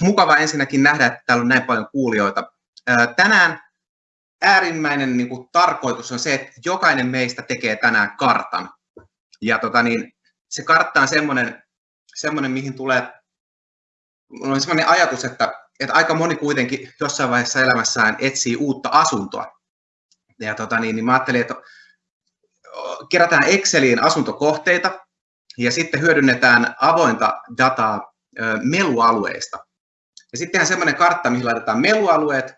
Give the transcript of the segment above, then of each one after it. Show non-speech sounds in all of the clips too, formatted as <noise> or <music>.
Mukava ensinnäkin nähdä, että täällä on näin paljon kuulijoita. Tänään äärimmäinen niin kuin, tarkoitus on se, että jokainen meistä tekee tänään kartan. Ja tota, niin, se kartta on semmoinen, semmoinen mihin tulee, on semmoinen ajatus, että, että aika moni kuitenkin jossain vaiheessa elämässään etsii uutta asuntoa. Ja tota, niin, niin mä ajattelin, että kerätään Exceliin asuntokohteita ja sitten hyödynnetään avointa dataa melualueista. Ja sitten tehdään semmoinen kartta, mihin laitetaan melualueet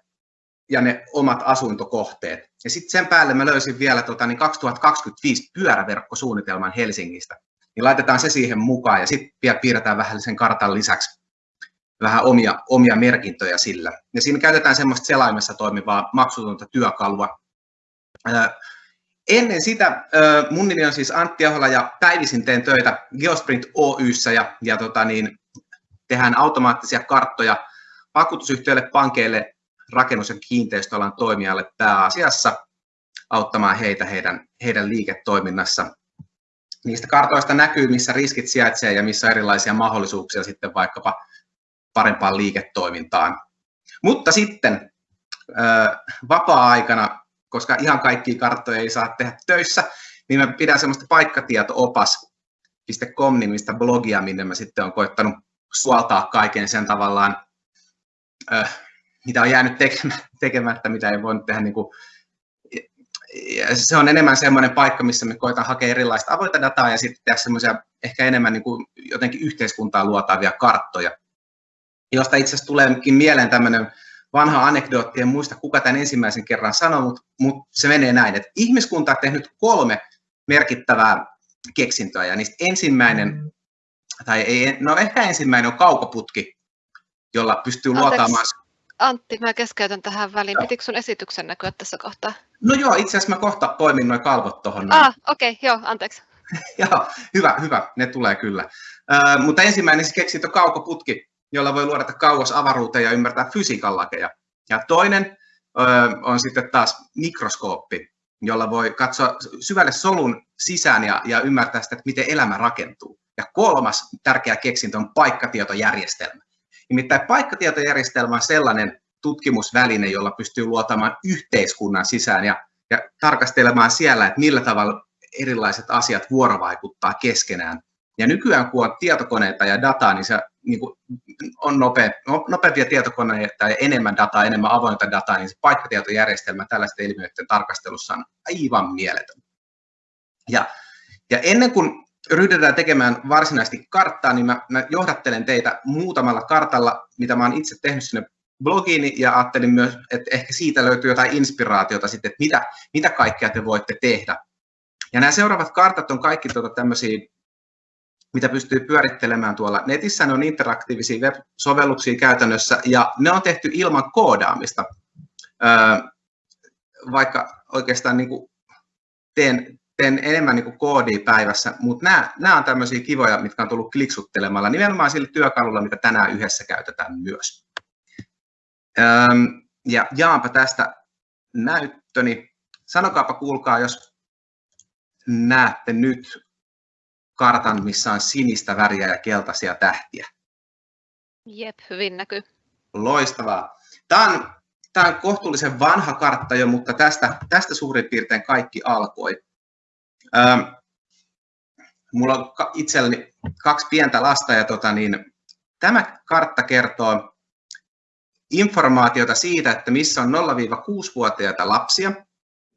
ja ne omat asuntokohteet. Ja sitten sen päälle mä löysin vielä tota, niin 2025 pyöräverkkosuunnitelman Helsingistä. Niin laitetaan se siihen mukaan ja sitten vielä piirretään vähän sen kartan lisäksi vähän omia, omia merkintöjä sillä. Ja siinä käytetään semmoista selaimessa toimivaa maksutonta työkalua. Ennen sitä mun nimi on siis Antti Ahola ja päivisin teen töitä Geosprint Oyssä ja, ja tota niin, tehdään automaattisia karttoja vakuutusyhtiöille, pankeille, rakennus- ja kiinteistöalan toimijalle pääasiassa auttamaan heitä heidän, heidän liiketoiminnassa. Niistä kartoista näkyy, missä riskit sijaitsee ja missä on erilaisia mahdollisuuksia sitten vaikkapa parempaan liiketoimintaan. Mutta sitten vapaa-aikana, koska ihan kaikkia karttoja ei saa tehdä töissä, niin mä pidän semmoista paikkatieto-opas.com nimistä blogia, minne mä sitten olen koittanut suoltaa kaiken sen tavallaan, mitä on jäänyt tekemättä, mitä ei voinut tehdä niin kuin se on enemmän semmoinen paikka, missä me koetaan hakea erilaista avointa dataa ja sitten tehdä semmoisia ehkä enemmän niin kuin jotenkin yhteiskuntaa luotavia karttoja, josta itse asiassa tuleekin mieleen tämmöinen vanha anekdootti, en muista kuka tämän ensimmäisen kerran sanoi, mutta, se menee näin, että ihmiskunta on tehnyt kolme merkittävää keksintöä ja niistä ensimmäinen, tai ei, no ehkä ensimmäinen on kaukoputki, jolla pystyy Anteeksi. luotaamaan Antti, mä keskeytän tähän väliin. Pitikö sun esityksen näkyä tässä kohtaa? No joo, itse asiassa mä kohta poimin noin kalvot tuohon. Ah, okei, okay, joo, anteeksi. <laughs> joo, hyvä, hyvä, ne tulee kyllä. Uh, mutta ensimmäinen se keksintö kaukoputki, jolla voi luodata kauas avaruuteen ja ymmärtää fysiikan lakeja. Ja toinen uh, on sitten taas mikroskooppi, jolla voi katsoa syvälle solun sisään ja, ja ymmärtää sitä, että miten elämä rakentuu. Ja kolmas tärkeä keksintö on paikkatietojärjestelmä. Nimittäin paikkatietojärjestelmä on sellainen tutkimusväline, jolla pystyy luotamaan yhteiskunnan sisään ja, ja tarkastelemaan siellä, että millä tavalla erilaiset asiat vuorovaikuttaa keskenään. Ja nykyään, kun on tietokoneita ja dataa, niin se niin kuin on nopea, no, nopeampia tietokoneita ja enemmän dataa, enemmän avointa dataa, niin se paikkatietojärjestelmä tällaisten ilmiöiden tarkastelussa on aivan mieletön. Ja, ja ennen kuin ryhdytään tekemään varsinaisesti karttaa, niin mä, mä johdattelen teitä muutamalla kartalla, mitä mä oon itse tehnyt sinne blogiini ja ajattelin myös, että ehkä siitä löytyy jotain inspiraatiota sitten, että mitä, mitä kaikkea te voitte tehdä. Ja nämä seuraavat kartat on kaikki tuota tämmöisiä, mitä pystyy pyörittelemään tuolla netissä. Ne on interaktiivisia web-sovelluksia käytännössä ja ne on tehty ilman koodaamista. Öö, vaikka oikeastaan niin kuin teen, teen enemmän niin kuin koodia päivässä, mutta nämä, nämä on tämmöisiä kivoja, mitkä on tullut kliksuttelemalla nimenomaan sillä työkalulla, mitä tänään yhdessä käytetään myös. Ja jaanpa tästä näyttöni. Sanokaapa kuulkaa, jos näette nyt kartan, missä on sinistä väriä ja keltaisia tähtiä. Jep, hyvin näkyy. Loistavaa. Tämä on, tämä on kohtuullisen vanha kartta jo, mutta tästä, tästä suurin piirtein kaikki alkoi. Mulla on itselleni kaksi pientä lasta ja tota, niin, tämä kartta kertoo informaatiota siitä, että missä on 0-6-vuotiaita lapsia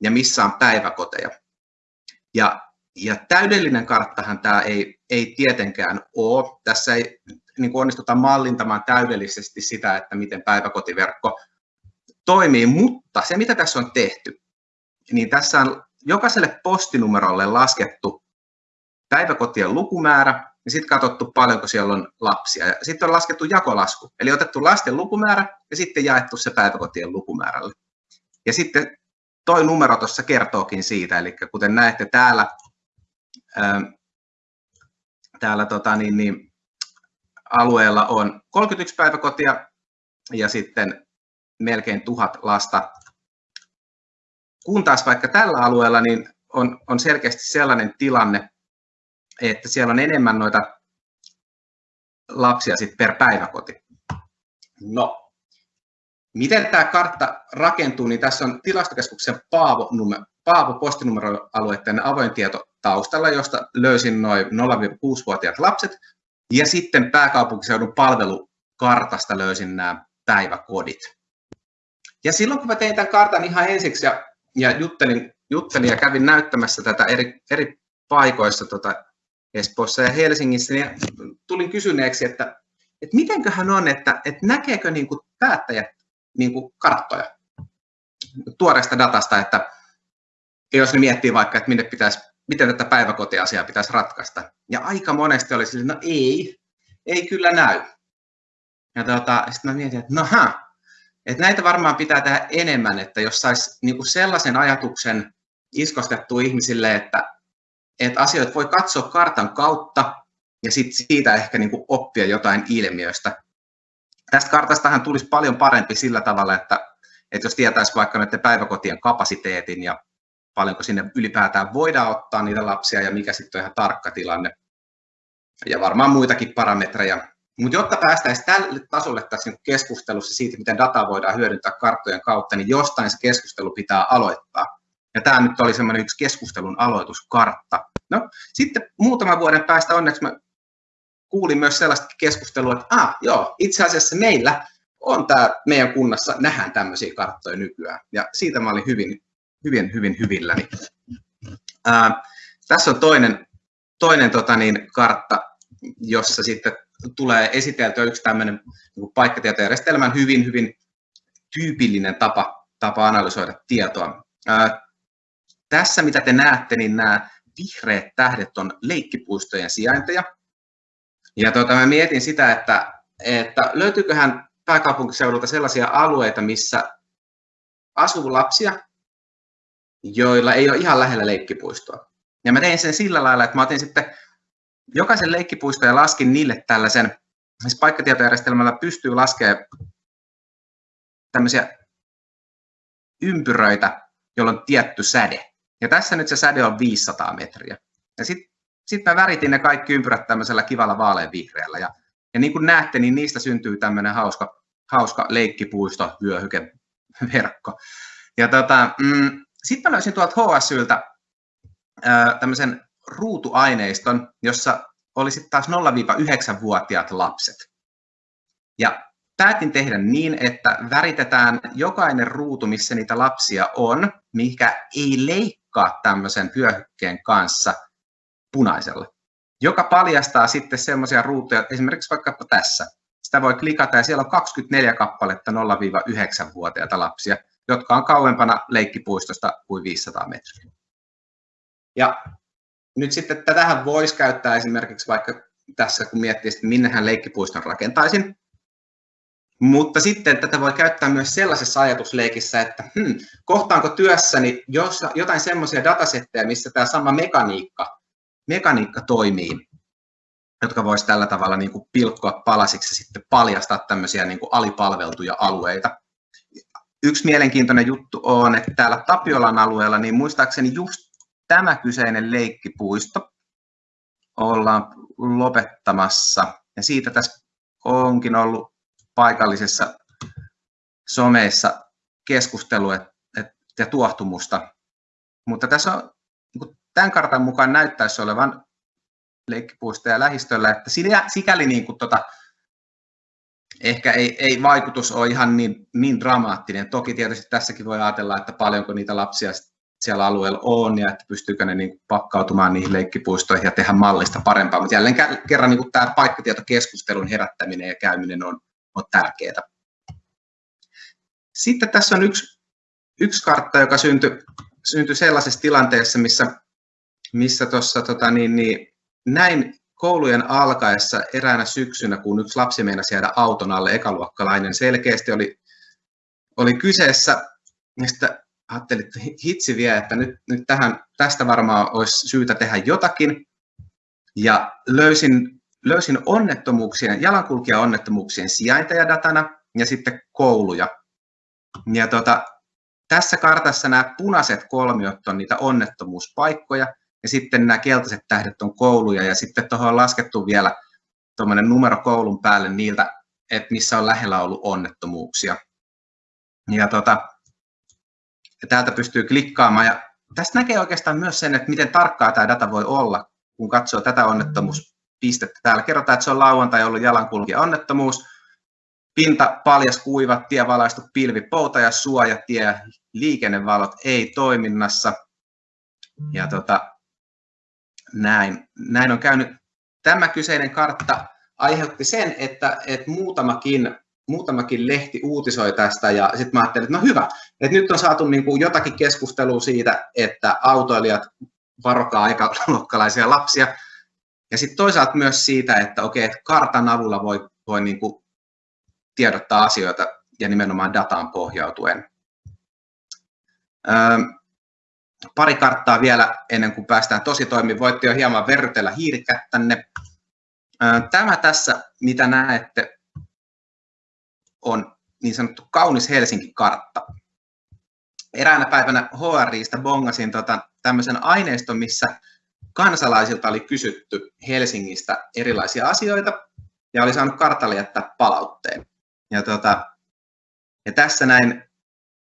ja missä on päiväkoteja. Ja, ja täydellinen karttahan tämä ei, ei tietenkään ole. Tässä ei niin kuin onnistuta mallintamaan täydellisesti sitä, että miten päiväkotiverkko toimii, mutta se mitä tässä on tehty, niin tässä on jokaiselle postinumerolle laskettu päiväkotien lukumäärä ja sitten katsottu paljonko siellä on lapsia. Ja sitten on laskettu jakolasku, eli otettu lasten lukumäärä ja sitten jaettu se päiväkotien lukumäärälle. Ja sitten toi numero tuossa kertookin siitä, eli kuten näette täällä, ää, täällä tota, niin, niin, alueella on 31 päiväkotia ja sitten melkein tuhat lasta kun taas vaikka tällä alueella niin on, on selkeästi sellainen tilanne, että siellä on enemmän noita lapsia sit per päiväkoti. No, miten tämä kartta rakentuu, niin tässä on tilastokeskuksen Paavo, Paavo postinumeroalueiden avoin tieto taustalla, josta löysin noin 0-6-vuotiaat lapset, ja sitten pääkaupunkiseudun palvelukartasta löysin nämä päiväkodit. Ja silloin kun mä tein tämän kartan ihan ensiksi ja, ja juttelin, juttelin ja kävin näyttämässä tätä eri, eri paikoissa tota Espoossa ja Helsingissä, niin tulin kysyneeksi, että, että mitenköhän on, että, että näkeekö niin kuin päättäjät niin kuin karttoja tuoreesta datasta, että jos ne miettii vaikka, että minne pitäisi, miten tätä päiväkotiasiaa pitäisi ratkaista. Ja aika monesti oli sille, no ei, ei kyllä näy. Ja tota, sitten mä mietin, että no että näitä varmaan pitää tehdä enemmän, että jos saisi niin kuin sellaisen ajatuksen iskostettua ihmisille, että, että asioita voi katsoa kartan kautta ja sit siitä ehkä niin kuin oppia jotain ilmiöstä. Tästä kartastahan tulisi paljon parempi sillä tavalla, että, että jos tietäisi vaikka näiden päiväkotien kapasiteetin ja paljonko sinne ylipäätään voidaan ottaa niitä lapsia ja mikä sitten on ihan tarkka tilanne. Ja varmaan muitakin parametreja. Mutta jotta päästäisiin tälle tasolle tässä niinku keskustelussa siitä, miten dataa voidaan hyödyntää karttojen kautta, niin jostain se keskustelu pitää aloittaa. Ja tämä nyt oli semmoinen yksi keskustelun aloituskartta. No, sitten muutaman vuoden päästä onneksi mä kuulin myös sellaista keskustelua, että ah, joo, itse asiassa meillä on tämä meidän kunnassa, nähdään tämmöisiä karttoja nykyään. Ja siitä mä olin hyvin, hyvin, hyvin hyvilläni. Ää, tässä on toinen, toinen tota niin, kartta, jossa sitten tulee esiteltyä yksi tämmöinen niin paikkatietojärjestelmän hyvin, hyvin tyypillinen tapa, tapa analysoida tietoa. Ää, tässä, mitä te näette, niin nämä vihreät tähdet on leikkipuistojen sijainteja. Ja tuota, mä mietin sitä, että, että löytyyköhän pääkaupunkiseudulta sellaisia alueita, missä asuu lapsia, joilla ei ole ihan lähellä leikkipuistoa. Ja mä tein sen sillä lailla, että mä otin sitten jokaisen leikkipuiston ja laskin niille tällaisen, siis paikkatietojärjestelmällä pystyy laskemaan tämmöisiä ympyröitä, jolla on tietty säde. Ja tässä nyt se säde on 500 metriä. Ja sitten sit mä väritin ne kaikki ympyrät tämmöisellä kivalla vaaleanvihreällä. Ja, ja niin kuin näette, niin niistä syntyy tämmöinen hauska, hauska leikkipuisto, vyöhyke, verkko. Ja tota, mm, sitten mä löysin tuolta HSYltä tämmöisen ruutuaineiston, jossa oli sitten taas 0-9-vuotiaat lapset. Ja päätin tehdä niin, että väritetään jokainen ruutu, missä niitä lapsia on, mikä ei leikkaa tämmöisen vyöhykkeen kanssa punaisella, joka paljastaa sitten semmoisia ruutuja, esimerkiksi vaikka tässä. Sitä voi klikata ja siellä on 24 kappaletta 0-9-vuotiaita lapsia, jotka on kauempana leikkipuistosta kuin 500 metriä. Ja nyt sitten tätähän voisi käyttää esimerkiksi vaikka tässä, kun miettii, että minnehän leikkipuiston rakentaisin. Mutta sitten tätä voi käyttää myös sellaisessa ajatusleikissä, että hmm, kohtaanko työssäni jotain semmoisia datasetteja, missä tämä sama mekaniikka, mekaniikka toimii, jotka voisi tällä tavalla niin kuin pilkkoa palasiksi ja sitten paljastaa tämmöisiä niin kuin alipalveltuja alueita. Yksi mielenkiintoinen juttu on, että täällä Tapiolan alueella, niin muistaakseni just tämä kyseinen leikkipuisto ollaan lopettamassa. Ja siitä tässä onkin ollut paikallisessa someissa keskustelu ja tuohtumusta. Mutta tässä on, niin tämän kartan mukaan näyttäisi olevan leikkipuistoja lähistöllä, että sikäli niin kuin tota, ehkä ei, ei vaikutus ole ihan niin, niin dramaattinen. Toki tietysti tässäkin voi ajatella, että paljonko niitä lapsia siellä alueella on ja että pystyykö ne niin pakkautumaan niihin leikkipuistoihin ja tehdä mallista parempaa. Mutta jälleen kerran niin tämä paikkatietokeskustelun herättäminen ja käyminen on, on tärkeää. Sitten tässä on yksi, yksi kartta, joka syntyi, syntyi sellaisessa tilanteessa, missä, missä tuossa tota, niin, niin, näin koulujen alkaessa eräänä syksynä, kun yksi lapsi meinasi jäädä auton alle, ekaluokkalainen selkeästi oli, oli kyseessä, sitten ajattelin, että hitsi vie, että nyt, nyt tähän, tästä varmaan olisi syytä tehdä jotakin. Ja löysin, löysin onnettomuuksien, jalankulkija-onnettomuuksien sijainteja datana ja sitten kouluja. Ja tota, tässä kartassa nämä punaiset kolmiot on niitä onnettomuuspaikkoja, ja sitten nämä keltaiset tähdet on kouluja, ja sitten tuohon on laskettu vielä tuommoinen numero koulun päälle niiltä, että missä on lähellä ollut onnettomuuksia. Ja tota, täältä pystyy klikkaamaan ja tästä näkee oikeastaan myös sen, että miten tarkkaa tämä data voi olla, kun katsoo tätä onnettomuuspistettä. Täällä kerrotaan, että se on lauantai ollut jalankulkija onnettomuus, pinta paljas kuiva, tie valaistu pilvi, pouta ja suojatie, liikennevalot ei toiminnassa. Ja tota, näin, näin on käynyt. Tämä kyseinen kartta aiheutti sen, että, että muutamakin, muutamakin lehti uutisoi tästä ja sitten mä ajattelin, että no hyvä, että nyt on saatu niin kuin jotakin keskustelua siitä, että autoilijat varokaa aikaluokkalaisia lapsia. Ja sitten toisaalta myös siitä, että okei, että kartan avulla voi, voi niin kuin tiedottaa asioita ja nimenomaan dataan pohjautuen. Öö, pari karttaa vielä ennen kuin päästään tosi toimiin. Voitte jo hieman verrytellä hiirikättänne. Tämä tässä, mitä näette, on niin sanottu kaunis Helsinki-kartta. Eräänä päivänä HRIstä bongasin tota, tämmöisen aineiston, missä kansalaisilta oli kysytty Helsingistä erilaisia asioita ja oli saanut kartalle jättää palautteen. Ja, tota, ja tässä näin,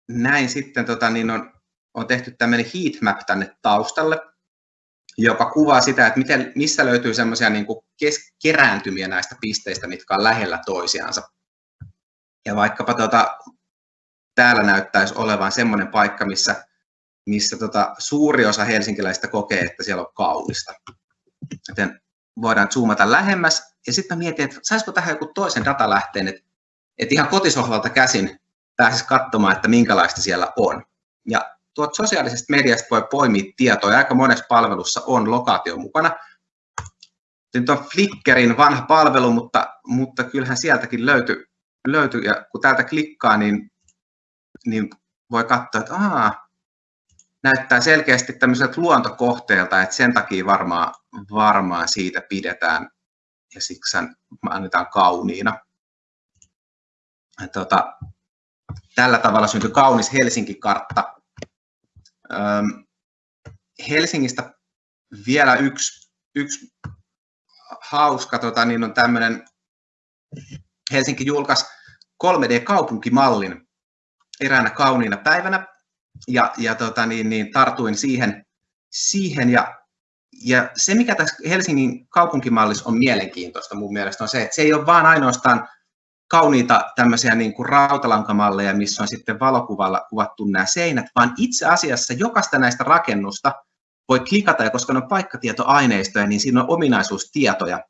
näin sitten tota, niin on, on tehty tämmöinen heatmap tänne taustalle, joka kuvaa sitä, että miten, missä löytyy semmoisia niin kerääntymiä näistä pisteistä, mitkä on lähellä toisiansa. Ja vaikkapa tota, täällä näyttäisi olevan semmoinen paikka, missä, missä tota, suuri osa helsinkiläistä kokee, että siellä on kaunista. Joten voidaan zoomata lähemmäs. Ja sitten mietin, että saisiko tähän joku toisen datalähteen, että, että ihan kotisohvalta käsin pääsisi katsomaan, että minkälaista siellä on. Ja tuot sosiaalisesta mediasta voi poimia tietoa, aika monessa palvelussa on lokaatio mukana. Nyt on Flickerin vanha palvelu, mutta, mutta kyllähän sieltäkin löytyy, löytyy. Ja kun täältä klikkaa, niin, niin voi katsoa, että ahaa, näyttää selkeästi tämmöiseltä luontokohteelta, että sen takia varmaan, varmaan siitä pidetään. Ja siksi annetaan kauniina. Tota, tällä tavalla syntyi kaunis Helsinki-kartta, Helsingistä vielä yksi, yksi hauska, tota, niin on tämmöinen, Helsinki julkaisi 3D-kaupunkimallin eräänä kauniina päivänä, ja, ja tota, niin, niin, tartuin siihen, siihen ja, ja se, mikä tässä Helsingin kaupunkimallissa on mielenkiintoista mun mielestä, on se, että se ei ole vain ainoastaan kauniita tämmöisiä niin kuin rautalankamalleja, missä on sitten valokuvalla kuvattu nämä seinät, vaan itse asiassa jokaista näistä rakennusta voi klikata, ja koska ne on paikkatietoaineistoja, niin siinä on ominaisuustietoja.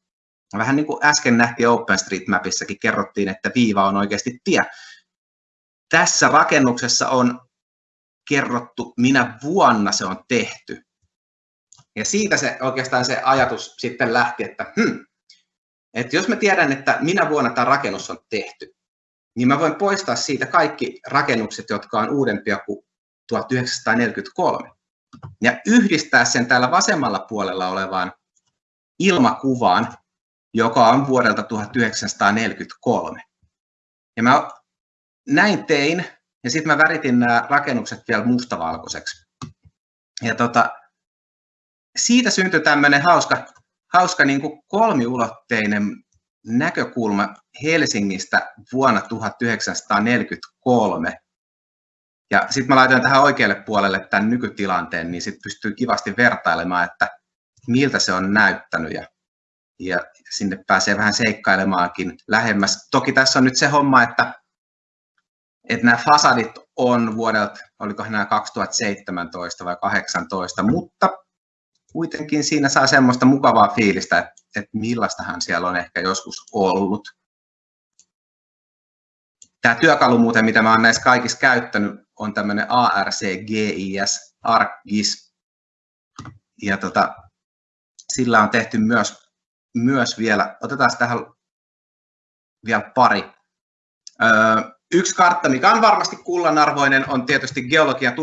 Vähän niin kuin äsken nähtiin OpenStreetMapissakin, kerrottiin, että viiva on oikeasti tie. Tässä rakennuksessa on kerrottu, minä vuonna se on tehty. Ja siitä se oikeastaan se ajatus sitten lähti, että hmm, että jos mä tiedän, että minä vuonna tämä rakennus on tehty, niin mä voin poistaa siitä kaikki rakennukset, jotka on uudempia kuin 1943. Ja yhdistää sen täällä vasemmalla puolella olevaan ilmakuvaan, joka on vuodelta 1943. Ja mä näin tein, ja sitten mä väritin nämä rakennukset vielä mustavalkoiseksi. Ja tota, siitä syntyi tämmöinen hauska hauska niin kuin kolmiulotteinen näkökulma Helsingistä vuonna 1943. Ja sitten mä laitoin tähän oikealle puolelle tämän nykytilanteen, niin sitten pystyy kivasti vertailemaan, että miltä se on näyttänyt ja, ja sinne pääsee vähän seikkailemaankin lähemmäs. Toki tässä on nyt se homma, että, että nämä fasadit on vuodelta, oliko nämä 2017 vai 2018, mutta kuitenkin siinä saa semmoista mukavaa fiilistä, että, että millaistahan siellä on ehkä joskus ollut. Tämä työkalu muuten, mitä mä olen näissä kaikissa käyttänyt, on tämmöinen ARCGIS, ArcGIS. Ja tota, sillä on tehty myös, myös vielä, otetaan tähän vielä pari. Öö, yksi kartta, mikä on varmasti kullanarvoinen, on tietysti Geologian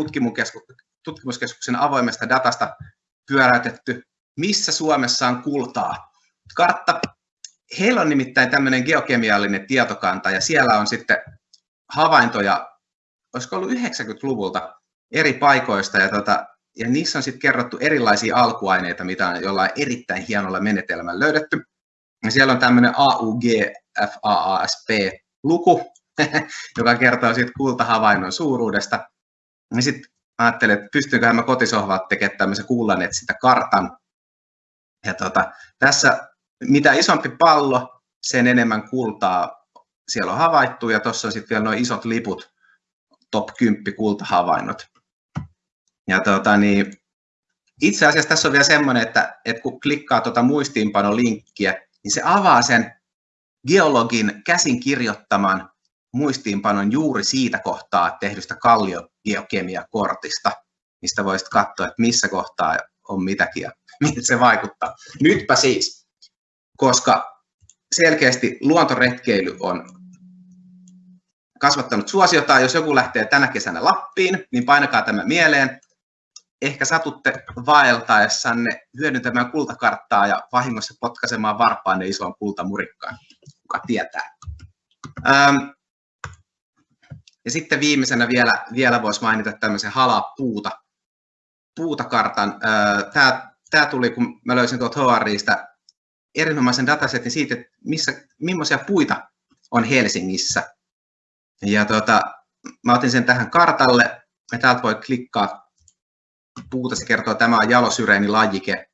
tutkimuskeskuksen avoimesta datasta pyöräytetty, missä Suomessa on kultaa. Kartta, heillä on nimittäin tämmöinen geokemiallinen tietokanta ja siellä on sitten havaintoja, olisiko ollut 90-luvulta eri paikoista ja, tota, ja niissä on sitten kerrottu erilaisia alkuaineita, mitä on jollain erittäin hienolla menetelmällä löydetty. Ja siellä on tämmöinen AUGFAASP-luku, <laughs> joka kertoo siitä kultahavainnon suuruudesta. Ja sitten ajattelin, että pystynkö mä kotisohvalta tekemään tämmöisen kuullaneet sitä kartan. Ja tota, tässä mitä isompi pallo, sen enemmän kultaa siellä on havaittu, ja tuossa on sitten vielä nuo isot liput, top 10 kultahavainnot. Ja tota, niin, itse asiassa tässä on vielä semmoinen, että, että kun klikkaa tuota muistiinpanolinkkiä, niin se avaa sen geologin käsin kirjoittaman muistiinpanon juuri siitä kohtaa tehdystä kalliogeokemiakortista, mistä voisit katsoa, että missä kohtaa on mitäkin ja <laughs> miten se vaikuttaa. Nytpä siis, koska selkeästi luontoretkeily on kasvattanut suosiota. Jos joku lähtee tänä kesänä Lappiin, niin painakaa tämä mieleen. Ehkä satutte vaeltaessanne hyödyntämään kultakarttaa ja vahingossa potkaisemaan varpaanne isoon kultamurikkaan. Kuka tietää. Ähm, ja sitten viimeisenä vielä, vielä voisi mainita tämmöisen halapuuta puutakartan. Tämä, tämä tuli, kun mä löysin tuolta HRIstä erinomaisen datasetin siitä, että missä, millaisia puita on Helsingissä. Ja tota, mä otin sen tähän kartalle, ja täältä voi klikkaa puuta, se kertoo, että tämä on jalosyreeni lajike,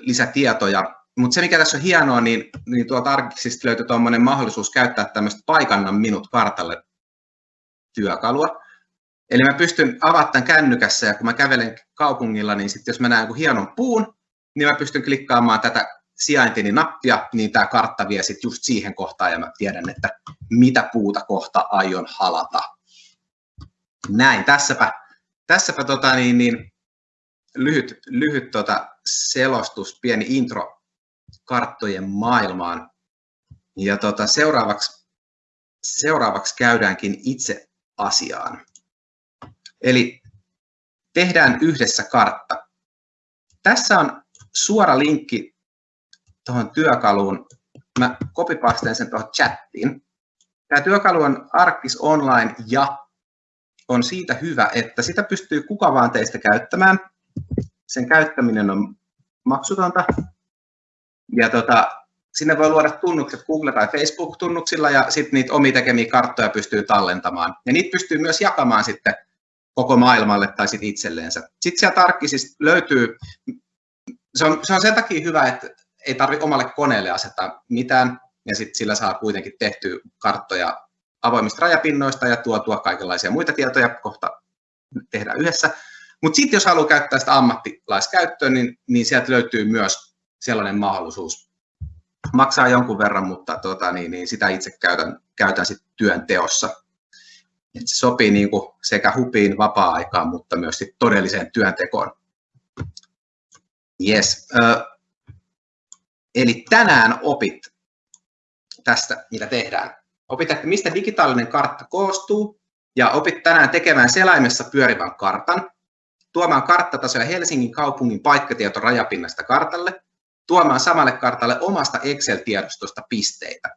lisätietoja. Mutta se, mikä tässä on hienoa, niin, niin tuolta Arkiksista löytyy tuommoinen mahdollisuus käyttää tämmöistä paikannan minut kartalle työkalua. Eli mä pystyn tämän kännykässä ja kun mä kävelen kaupungilla, niin sitten jos mä näen hienon puun, niin mä pystyn klikkaamaan tätä sijaintini nappia, niin tämä kartta vie sitten just siihen kohtaan ja mä tiedän, että mitä puuta kohta aion halata. Näin, tässäpä, tässäpä tota niin, niin, lyhyt, lyhyt tota selostus, pieni intro karttojen maailmaan. Ja tota, seuraavaksi, seuraavaksi käydäänkin itse asiaan. Eli tehdään yhdessä kartta. Tässä on suora linkki tuohon työkaluun. Mä kopipasteen sen tuohon chattiin. Tämä työkalu on Arctis Online ja on siitä hyvä, että sitä pystyy kuka vaan teistä käyttämään. Sen käyttäminen on maksutonta. Ja tota, sinne voi luoda tunnukset Google- tai Facebook-tunnuksilla ja sitten niitä omi tekemiä karttoja pystyy tallentamaan. Ja niitä pystyy myös jakamaan sitten koko maailmalle tai sitten itselleensä. Sitten sieltä Arkkisista löytyy se on, se on sen takia hyvä, että ei tarvitse omalle koneelle asettaa mitään, ja sitten sillä saa kuitenkin tehty karttoja avoimista rajapinnoista ja tuotua kaikenlaisia muita tietoja kohta tehdään yhdessä. Mutta sitten jos haluaa käyttää sitä ammattilaiskäyttöön, niin, niin sieltä löytyy myös sellainen mahdollisuus. Maksaa jonkun verran, mutta tota, niin, niin sitä itse käytän, käytän sit työn teossa. Et se sopii niin kuin sekä hupiin vapaa-aikaan, mutta myös sit todelliseen työntekoon. Yes. eli tänään opit tästä, mitä tehdään. Opit, että mistä digitaalinen kartta koostuu, ja opit tänään tekemään selaimessa pyörivän kartan, tuomaan karttatasoja Helsingin kaupungin paikkatieto rajapinnasta kartalle, tuomaan samalle kartalle omasta Excel-tiedostosta pisteitä,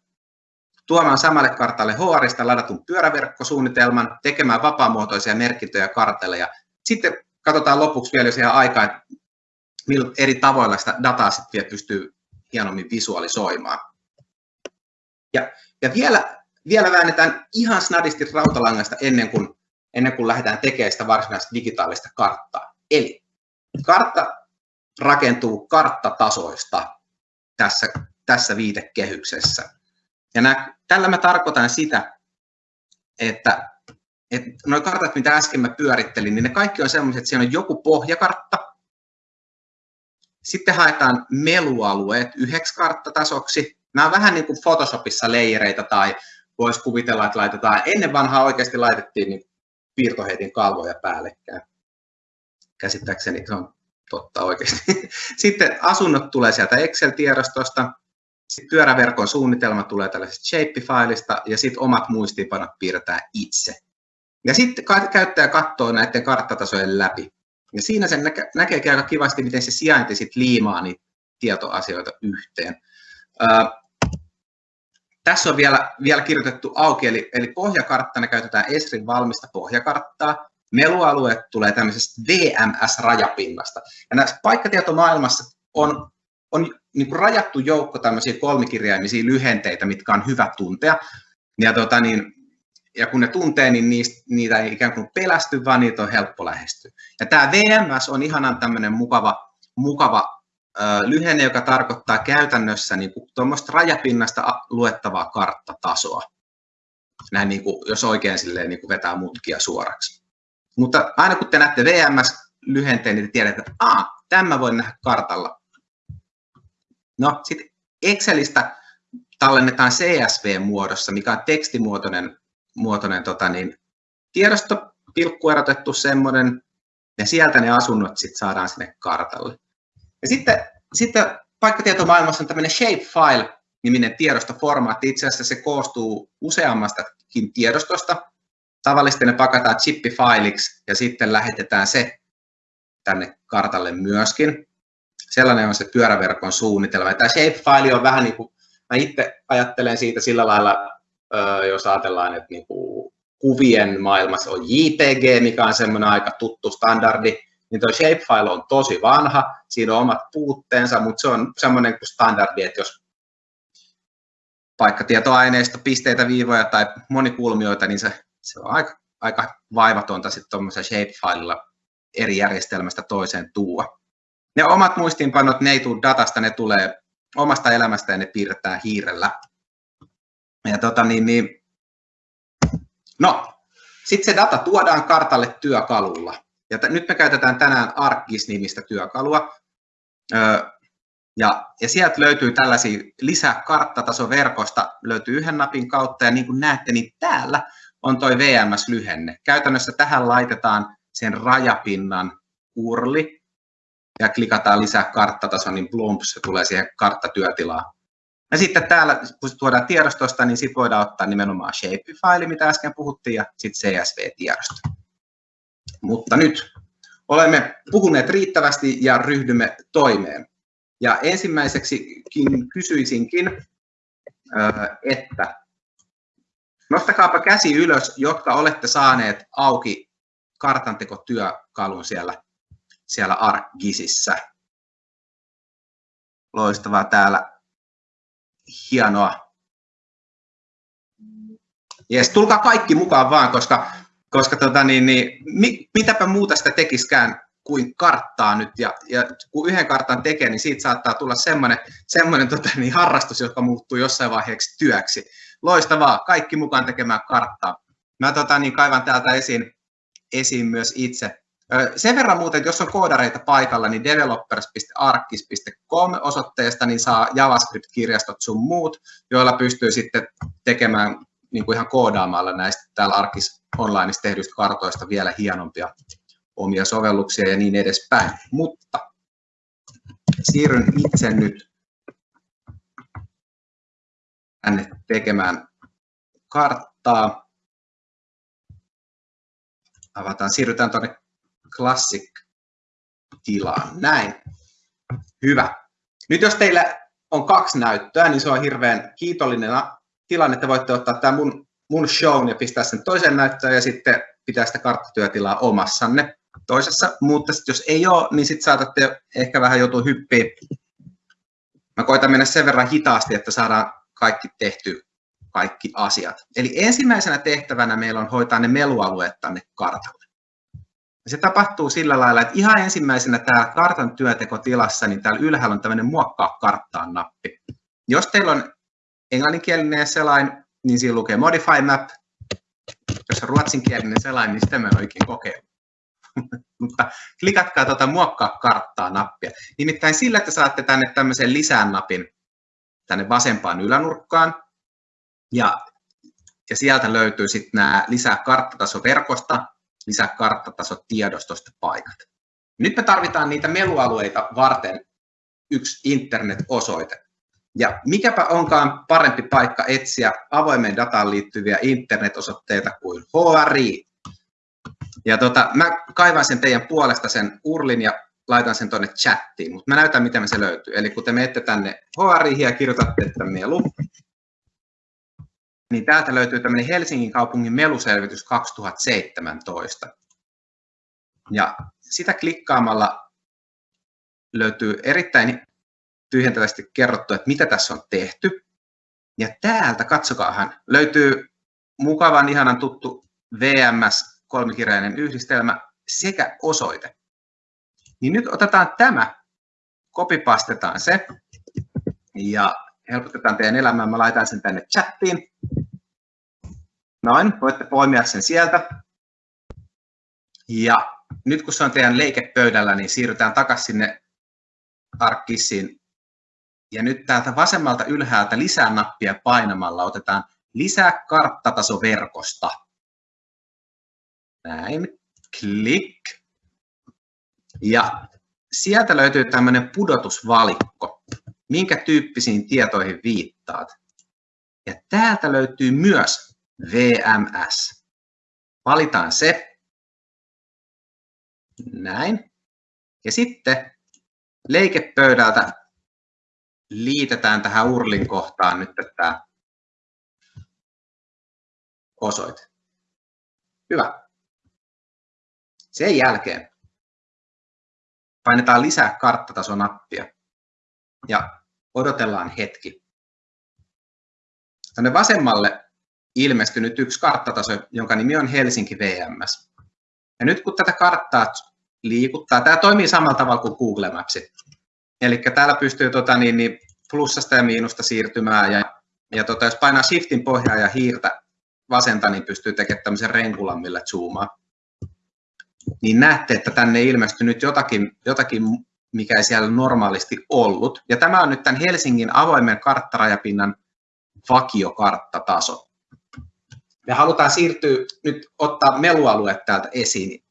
tuomaan samalle kartalle HRista ladatun pyöräverkkosuunnitelman, tekemään vapaamuotoisia merkintöjä kartalle ja sitten katsotaan lopuksi vielä, jos ihan aikaa, että millä eri tavoilla sitä dataa sitten vielä pystyy hienommin visualisoimaan. Ja, ja vielä, vielä väännetään ihan snadisti rautalangasta ennen kuin, ennen kuin lähdetään tekemään sitä varsinaista digitaalista karttaa. Eli kartta rakentuu karttatasoista tässä, tässä viitekehyksessä. Ja nämä, tällä mä tarkoitan sitä, että, että nuo kartat, mitä äsken mä pyörittelin, niin ne kaikki on sellaiset, että siellä on joku pohjakartta, sitten haetaan melualueet yhdeksi karttatasoksi. Nämä on vähän niin kuin Photoshopissa leijereitä tai voisi kuvitella, että laitetaan, ennen vanhaa oikeasti laitettiin niin piirtoheitin kalvoja päällekkäin. Käsittääkseni se on totta oikeasti. <laughs> Sitten asunnot tulee sieltä Excel-tiedostosta, sitten pyöräverkon suunnitelma tulee tällaisesta Shape-failista ja sitten omat muistiinpanot piirretään itse. Ja sitten käyttäjä katsoo näiden karttatasojen läpi. Ja siinä sen näke, näkeekin aika kivasti, miten se sijainti sit liimaa niitä tietoasioita yhteen. Tässä on vielä, vielä kirjoitettu auki, eli, eli pohjakarttana käytetään Esrin valmista pohjakarttaa. Melualueet tulee tämmöisestä VMS-rajapinnasta. Ja näissä paikkatietomaailmassa on on niin kuin rajattu joukko tämmöisiä kolmikirjaimisia lyhenteitä, mitkä on hyvä tuntea. Ja, tota, niin, ja kun ne tuntee, niin niistä, niitä ei ikään kuin pelästy, vaan niitä on helppo lähestyä. Ja tämä VMS on ihanan tämmöinen mukava, mukava lyhenne, joka tarkoittaa käytännössä niin kuin tuommoista rajapinnasta luettavaa karttatasoa. Näin niin kuin, jos oikein silleen, niin kuin vetää mutkia suoraksi. Mutta aina kun te näette VMS-lyhenteen, niin te tiedätte, että Aa, tämä voi nähdä kartalla. No, sitten Excelistä tallennetaan CSV-muodossa, mikä on tekstimuotoinen muotoinen, tota, niin, tiedosto, pilkkuerotettu semmoinen, ja sieltä ne asunnot sit saadaan sinne kartalle. Ja sitten, sitten paikkatietomaailmassa on tämmöinen shapefile-niminen tiedostoformaatti. Itse asiassa se koostuu useammastakin tiedostosta. Tavallisesti ne pakataan chippifailiksi ja sitten lähetetään se tänne kartalle myöskin. Sellainen on se pyöräverkon suunnitelma. Tämä shapefile on vähän niin kuin, mä itse ajattelen siitä sillä lailla, jos ajatellaan, että niin kuin kuvien maailmassa on JPG, mikä on semmoinen aika tuttu standardi, niin tuo shapefile on tosi vanha, siinä on omat puutteensa, mutta se on semmoinen kuin standardi, että jos paikkatietoaineisto, pisteitä, viivoja tai monikulmioita, niin se, se on aika, aika vaivatonta sitten tuommoisella shapefilella eri järjestelmästä toiseen tuua. Ne omat muistiinpanot, ne ei tule datasta, ne tulee omasta elämästä ja ne piirretään hiirellä. Ja tota niin, niin, no, sitten se data tuodaan kartalle työkalulla. Ja t- nyt me käytetään tänään ArcGIS-nimistä työkalua. Ja, ja sieltä löytyy tällaisia lisää karttatasoverkosta, löytyy yhden napin kautta, ja niin kuin näette, niin täällä on toi VMS-lyhenne. Käytännössä tähän laitetaan sen rajapinnan urli, ja klikataan lisää karttataso, niin plumps, se tulee siihen karttatyötilaan. Ja sitten täällä, kun tuodaan tiedostosta, niin sitten voidaan ottaa nimenomaan shapefile, mitä äsken puhuttiin, ja sitten CSV-tiedosto. Mutta nyt olemme puhuneet riittävästi ja ryhdymme toimeen. Ja ensimmäiseksi kysyisinkin, että nostakaapa käsi ylös, jotka olette saaneet auki kartantekotyökalun siellä, siellä ArcGISissä. Loistavaa täällä. Hienoa. Jes, tulkaa kaikki mukaan vaan, koska koska tota, niin, niin, mi, mitäpä muuta sitä tekiskään kuin karttaa nyt, ja, ja kun yhden kartan tekee, niin siitä saattaa tulla semmoinen, semmoinen tota, niin, harrastus, joka muuttuu jossain vaiheeksi työksi. Loistavaa, kaikki mukaan tekemään karttaa. Mä tota, niin, kaivan täältä esiin, esiin myös itse. Sen verran muuten, että jos on koodareita paikalla, niin developers.arkis.com osoitteesta niin saa JavaScript-kirjastot sun muut, joilla pystyy sitten tekemään niin kuin ihan koodaamalla näistä täällä Arkis onlineista tehdyistä kartoista vielä hienompia omia sovelluksia ja niin edespäin. Mutta siirryn itse nyt tänne tekemään karttaa. Avataan, siirrytään tuonne Classic-tilaan. Näin. Hyvä. Nyt jos teillä on kaksi näyttöä, niin se on hirveän kiitollinen tilanne, että voitte ottaa tämä mun, mun show ja pistää sen toiseen näyttöön ja sitten pitää sitä karttatyötilaa omassanne toisessa, mutta sit jos ei ole, niin sitten saatatte ehkä vähän joutua hyppiä. Mä koitan mennä sen verran hitaasti, että saadaan kaikki tehty, kaikki asiat. Eli ensimmäisenä tehtävänä meillä on hoitaa ne melualueet tänne kartalle. Ja se tapahtuu sillä lailla, että ihan ensimmäisenä täällä kartan työtekotilassa, niin täällä ylhäällä on tämmöinen muokkaa karttaan nappi. Jos teillä on englanninkielinen selain, niin siinä lukee Modify Map. Jos on ruotsinkielinen selain, niin sitä mä en oikein kokeillut. <laughs> Mutta klikatkaa tuota muokkaa karttaa nappia. Nimittäin sillä, että saatte tänne tämmöisen lisään napin tänne vasempaan ylänurkkaan. Ja, ja sieltä löytyy sitten nämä lisää karttatasoverkosta, lisää karttatasotiedostosta paikat. Nyt me tarvitaan niitä melualueita varten yksi internet-osoite. Ja mikäpä onkaan parempi paikka etsiä avoimeen dataan liittyviä internet-osoitteita kuin HRI. Ja tota, mä kaivan sen teidän puolesta sen urlin ja laitan sen tuonne chattiin, mutta mä näytän, miten se löytyy. Eli kun te menette tänne HRI ja kirjoitatte, että melu, niin täältä löytyy tämmöinen Helsingin kaupungin meluselvitys 2017. Ja sitä klikkaamalla löytyy erittäin tyhjentävästi kerrottu, että mitä tässä on tehty. Ja täältä, katsokaahan, löytyy mukavan, ihanan tuttu VMS kolmikirjainen yhdistelmä sekä osoite. Niin nyt otetaan tämä, kopipastetaan se ja helpotetaan teidän elämää. Mä laitan sen tänne chattiin. Noin, voitte poimia sen sieltä. Ja nyt kun se on teidän leikepöydällä, niin siirrytään takaisin sinne Arkissiin. Ja nyt täältä vasemmalta ylhäältä lisää nappia painamalla otetaan lisää karttataso verkosta. Näin, klik. Ja sieltä löytyy tämmöinen pudotusvalikko, minkä tyyppisiin tietoihin viittaat. Ja täältä löytyy myös VMS. Valitaan se. Näin. Ja sitten leikepöydältä liitetään tähän urlin kohtaan nyt tämä osoite. Hyvä. Sen jälkeen painetaan lisää karttatasonappia ja odotellaan hetki. Tänne vasemmalle ilmestyi nyt yksi karttataso, jonka nimi on Helsinki VMS. Ja nyt kun tätä karttaa liikuttaa, tämä toimii samalla tavalla kuin Google Maps. Eli täällä pystyy tota, niin, niin plussasta ja miinusta siirtymään ja, ja tota, jos painaa shiftin pohjaa ja hiirtä vasenta, niin pystyy tekemään tämmöisen renkulan, millä zoomaa. Niin näette, että tänne ilmestyy nyt jotakin, jotakin, mikä ei siellä normaalisti ollut. Ja tämä on nyt tämän Helsingin avoimen karttarajapinnan vakiokarttataso. Me halutaan siirtyä nyt ottaa melualueet täältä esiin.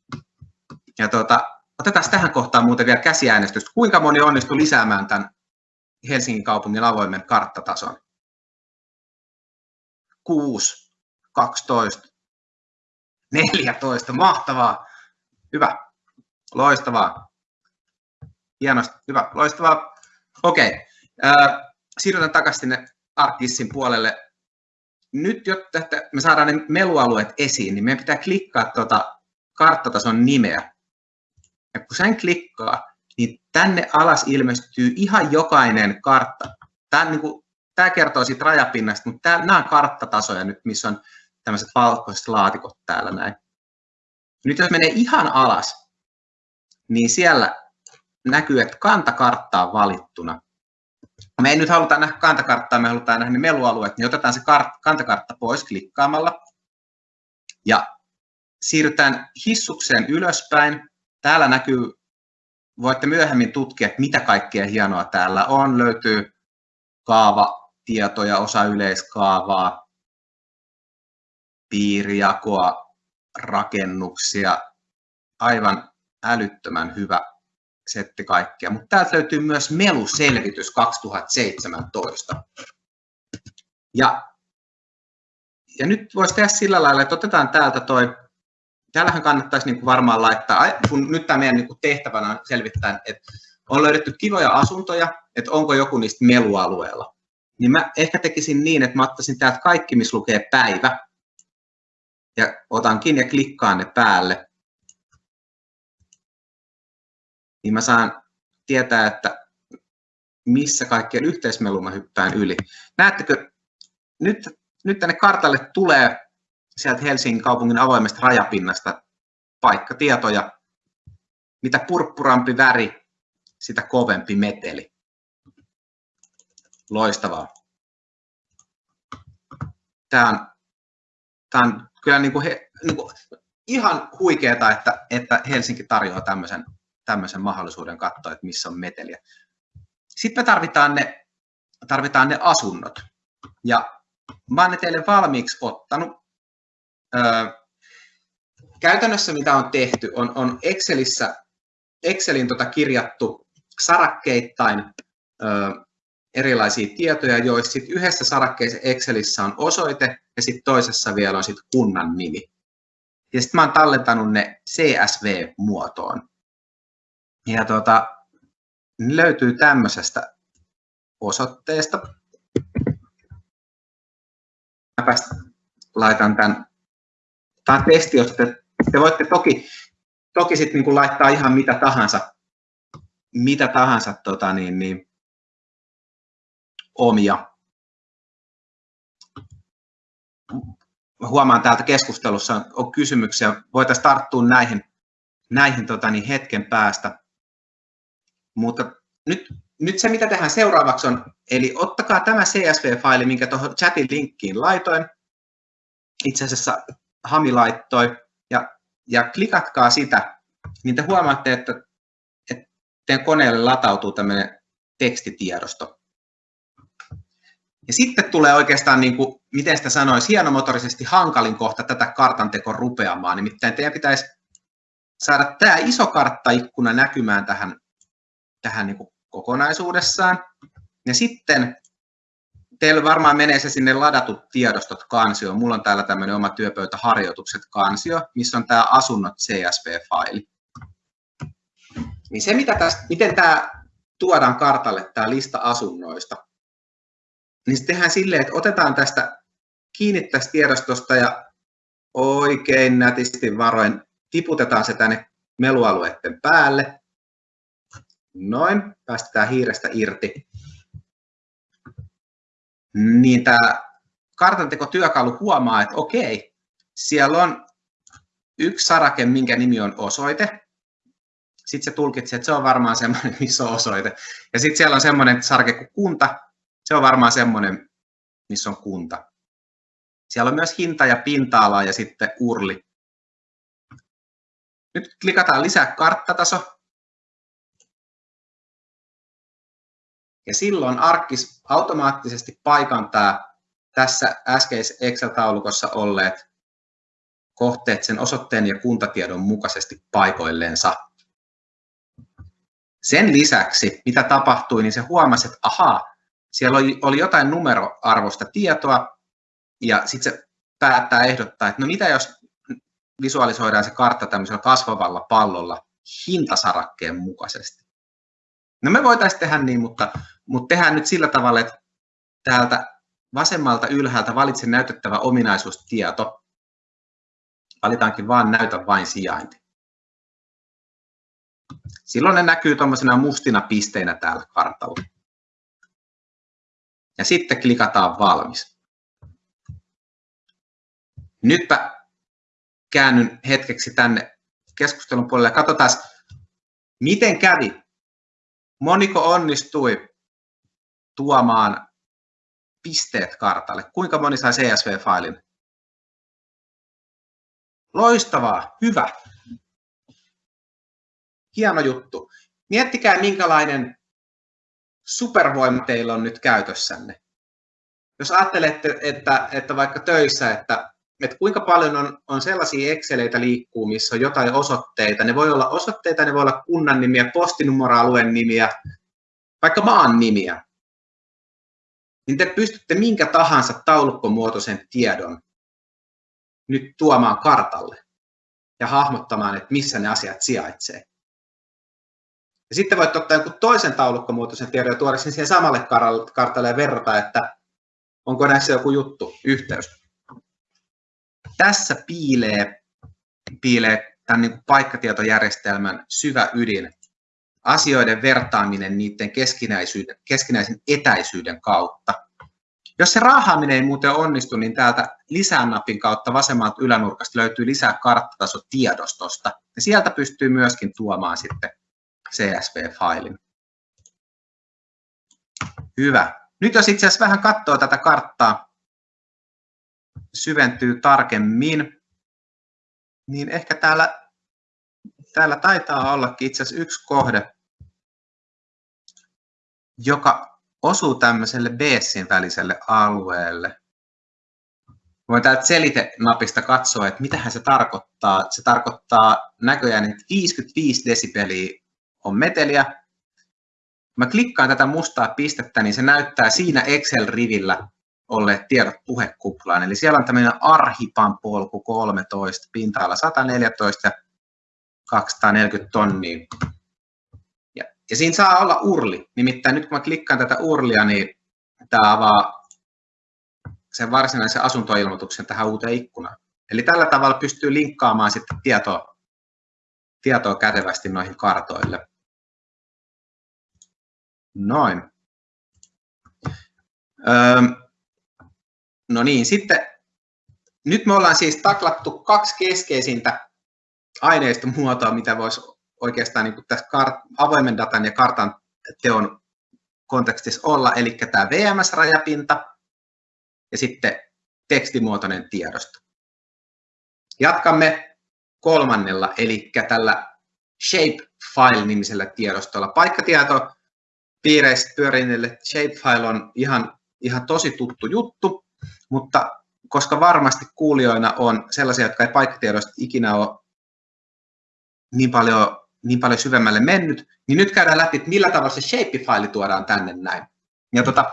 Ja tuota, otetaan tähän kohtaan muuten vielä käsiäänestys. Kuinka moni onnistui lisäämään tämän Helsingin kaupungin avoimen karttatason? 6, 12, 14, mahtavaa. Hyvä, loistavaa. Hienosti, hyvä, loistavaa. Okei, okay. siirrytään takaisin sinne Arkissin puolelle. Nyt, jotta me saadaan ne melualueet esiin, niin meidän pitää klikkaa tuota karttatason nimeä. Ja kun sen klikkaa, niin tänne alas ilmestyy ihan jokainen kartta. Tämä, niin kuin, tämä kertoo siitä rajapinnasta, mutta tämä, nämä on karttatasoja nyt, missä on tämmöiset valkoiset laatikot täällä näin. Nyt jos menee ihan alas, niin siellä näkyy, että kantakartta on valittuna. Me ei nyt haluta nähdä kantakarttaa, me halutaan nähdä ne melualueet, niin otetaan se kart- kantakartta pois klikkaamalla. Ja siirrytään hissukseen ylöspäin. Täällä näkyy, voitte myöhemmin tutkia, että mitä kaikkea hienoa täällä on. Löytyy kaavatietoja, osa yleiskaavaa, piirijakoa, rakennuksia, aivan älyttömän hyvä setti kaikkea. Mutta täältä löytyy myös meluselvitys 2017. Ja, ja nyt voisi tehdä sillä lailla, että otetaan täältä toi, täällähän kannattaisi niin kuin varmaan laittaa, kun nyt tämä meidän niin kuin tehtävänä on selvittää, että on löydetty kivoja asuntoja, että onko joku niistä melualueella. Niin mä ehkä tekisin niin, että mä ottaisin täältä kaikki, missä lukee päivä, ja otankin ja klikkaan ne päälle, niin mä saan tietää, että missä kaikkien yhteismelu mä hyppään yli. Näettekö, nyt, nyt tänne kartalle tulee sieltä Helsingin kaupungin avoimesta rajapinnasta paikkatietoja. Mitä purppurampi väri, sitä kovempi meteli. Loistavaa. Tämä on, tämä on kyllä niin kuin he, niin kuin ihan huikeeta, että, että Helsinki tarjoaa tämmöisen, tämmöisen mahdollisuuden katsoa, että missä on meteliä. Sitten me tarvitaan ne, tarvitaan ne asunnot. Ja mä oon ne teille valmiiksi ottanut. Käytännössä mitä on tehty, on, on Excelissä, Excelin tota kirjattu sarakkeittain öö, erilaisia tietoja, joissa sit yhdessä sarakkeessa Excelissä on osoite ja sitten toisessa vielä on sit kunnan nimi. Ja sitten mä oon tallentanut ne CSV-muotoon. Ja tota, ne löytyy tämmöisestä osoitteesta. Mä laitan tämän. Tämä on testi, josta te, te voitte toki, toki sit niin laittaa ihan mitä tahansa, mitä tahansa tota niin, niin, omia. Huomaan täältä keskustelussa on kysymyksiä. Voitaisiin tarttua näihin, näihin tota, niin hetken päästä. Mutta nyt, nyt se, mitä tehdään seuraavaksi on, eli ottakaa tämä CSV-faili, minkä tuohon chatin linkkiin laitoin. Itse asiassa Hami laittoi. Ja, ja klikatkaa sitä, niin te huomaatte, että, että teidän koneelle latautuu tämmöinen tekstitiedosto. Ja sitten tulee oikeastaan, niin kuin, miten sitä sanoisi, hienomotorisesti hankalin kohta tätä kartanteko rupeamaan. Nimittäin teidän pitäisi saada tämä iso karttaikkuna näkymään tähän, tähän niin kuin kokonaisuudessaan. Ja sitten teillä varmaan menee se sinne ladatut tiedostot kansio. Mulla on täällä tämmöinen oma työpöytäharjoitukset kansio, missä on tämä asunnot CSV-faili. Niin se, mitä tästä, miten tämä tuodaan kartalle, tämä lista asunnoista, niin se tehdään silleen, että otetaan tästä kiinni tästä tiedostosta ja oikein nätisti varoin tiputetaan se tänne melualueiden päälle. Noin, päästetään hiirestä irti. Niin tämä kartantekotyökalu huomaa, että okei, siellä on yksi sarake, minkä nimi on osoite. Sitten se tulkitsee, että se on varmaan semmoinen, missä <laughs> on osoite. Ja sitten siellä on semmoinen sarake kuin kunta, se on varmaan semmoinen, missä on kunta. Siellä on myös hinta ja pinta-ala ja sitten urli. Nyt klikataan lisää karttataso. Ja silloin Arkkis automaattisesti paikantaa tässä äskeisessä Excel-taulukossa olleet kohteet sen osoitteen ja kuntatiedon mukaisesti paikoilleensa. Sen lisäksi, mitä tapahtui, niin se huomasi, että ahaa, siellä oli, oli jotain numeroarvosta tietoa, ja sitten se päättää ehdottaa, että no mitä jos visualisoidaan se kartta tämmöisellä kasvavalla pallolla hintasarakkeen mukaisesti. No me voitaisiin tehdä niin, mutta, mutta tehdään nyt sillä tavalla, että täältä vasemmalta ylhäältä valitse näytettävä ominaisuustieto. Valitaankin vaan näytä vain sijainti. Silloin ne näkyy tuommoisena mustina pisteinä täällä kartalla ja sitten klikataan valmis. Nytpä käännyn hetkeksi tänne keskustelun puolelle ja katsotaan, miten kävi. Moniko onnistui tuomaan pisteet kartalle? Kuinka moni sai CSV-failin? Loistavaa, hyvä. Hieno juttu. Miettikää, minkälainen supervoima teillä on nyt käytössänne? Jos ajattelette, että, että vaikka töissä, että, että kuinka paljon on, on sellaisia Exceleitä liikkuu, missä on jotain osoitteita. Ne voi olla osoitteita, ne voi olla kunnan nimiä, postinumeroalueen nimiä, vaikka maan nimiä. Niin te pystytte minkä tahansa taulukkomuotoisen tiedon nyt tuomaan kartalle ja hahmottamaan, että missä ne asiat sijaitsee. Ja sitten voit ottaa jonkun toisen taulukkomuotoisen tiedon ja tuoda sen siihen samalle kartalle ja verrata, että onko näissä joku juttu, yhteys. Tässä piilee, piilee tämän niin kuin paikkatietojärjestelmän syvä ydin, asioiden vertaaminen niiden keskinäisyyden, keskinäisen etäisyyden kautta. Jos se raahaaminen ei muuten onnistu, niin täältä lisää-napin kautta vasemmalta ylänurkasta löytyy lisää karttasotiedostosta. Ja sieltä pystyy myöskin tuomaan sitten CSV-failin. Hyvä. Nyt jos itse asiassa vähän katsoo tätä karttaa, syventyy tarkemmin, niin ehkä täällä, täällä taitaa ollakin itse asiassa yksi kohde, joka osuu tämmöiselle Beessin väliselle alueelle. Voin täältä selite-napista katsoa, että mitähän se tarkoittaa. Se tarkoittaa näköjään, että 55 desibeliä on meteliä. Mä klikkaan tätä mustaa pistettä, niin se näyttää siinä Excel-rivillä olleet tiedot puhekuplaan. Eli siellä on tämmöinen Arhipan polku 13, pinta-ala 114 ja 240 tonnia. Ja, ja siinä saa olla urli. Nimittäin nyt kun mä klikkaan tätä urlia, niin tämä avaa sen varsinaisen asuntoilmoituksen tähän uuteen ikkunaan. Eli tällä tavalla pystyy linkkaamaan sitten tietoa, tietoa kätevästi noihin kartoille. Noin. Öö, no niin, sitten nyt me ollaan siis taklattu kaksi keskeisintä aineistomuotoa, mitä voisi oikeastaan niin kuin tässä kart- avoimen datan ja kartan teon kontekstissa olla, eli tämä VMS-rajapinta ja sitten tekstimuotoinen tiedosto. Jatkamme kolmannella, eli tällä Shapefile-nimisellä tiedostolla. Paikkatieto piireissä pyörineille Shapefile on ihan, ihan tosi tuttu juttu, mutta koska varmasti kuulijoina on sellaisia, jotka ei paikkatiedosta ikinä ole niin paljon, niin paljon syvemmälle mennyt, niin nyt käydään läpi, että millä tavalla se Shapefile tuodaan tänne näin. Ja tota,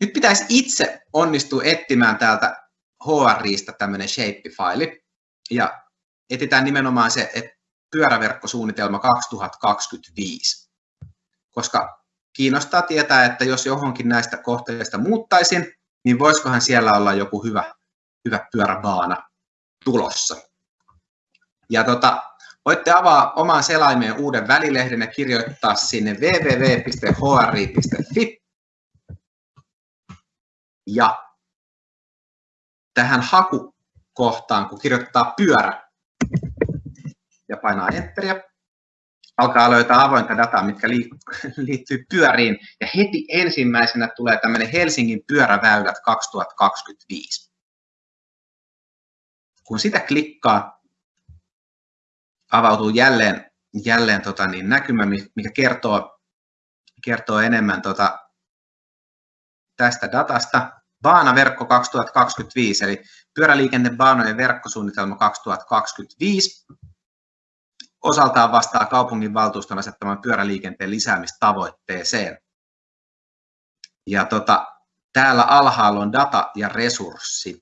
nyt pitäisi itse onnistua etsimään täältä HRIstä tämmöinen Shapefile, ja etsitään nimenomaan se, että pyöräverkkosuunnitelma 2025. Koska kiinnostaa tietää, että jos johonkin näistä kohteista muuttaisin, niin voisikohan siellä olla joku hyvä, hyvä pyöräbaana tulossa. Ja tota, voitte avaa oman selaimeen uuden välilehden ja kirjoittaa sinne www.hri.fi. Ja tähän hakukohtaan, kun kirjoittaa pyörä ja painaa enteriä, alkaa löytää avointa dataa, mitkä <laughs> liittyy pyöriin. Ja heti ensimmäisenä tulee tämmöinen Helsingin pyöräväylät 2025. Kun sitä klikkaa, avautuu jälleen, jälleen tota niin, näkymä, mikä kertoo, kertoo enemmän tota, tästä datasta. Baanaverkko 2025, eli pyöräliikennebaanojen verkkosuunnitelma 2025 osaltaan vastaa kaupungin valtuuston asettaman pyöräliikenteen lisäämistavoitteeseen. Ja tota, täällä alhaalla on data ja resurssit.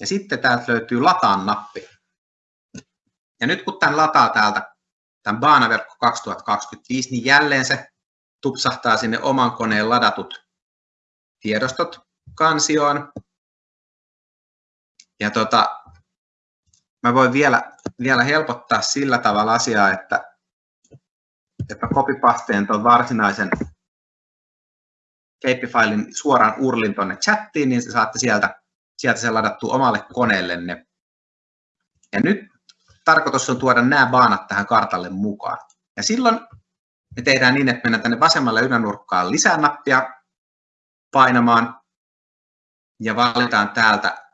Ja sitten täältä löytyy lataan nappi. Ja nyt kun tämän lataa täältä, tämän Baanaverkko 2025, niin jälleen se tupsahtaa sinne oman koneen ladatut tiedostot kansioon. Ja tota, mä voin vielä, vielä helpottaa sillä tavalla asiaa, että, että copypasteen tuon varsinaisen shapefilein suoraan urlin tuonne chattiin, niin saatte sieltä, sieltä sen ladattua omalle koneellenne. Ja nyt tarkoitus on tuoda nämä baanat tähän kartalle mukaan. Ja silloin me tehdään niin, että mennään tänne vasemmalle ylänurkkaan lisää nappia painamaan ja valitaan täältä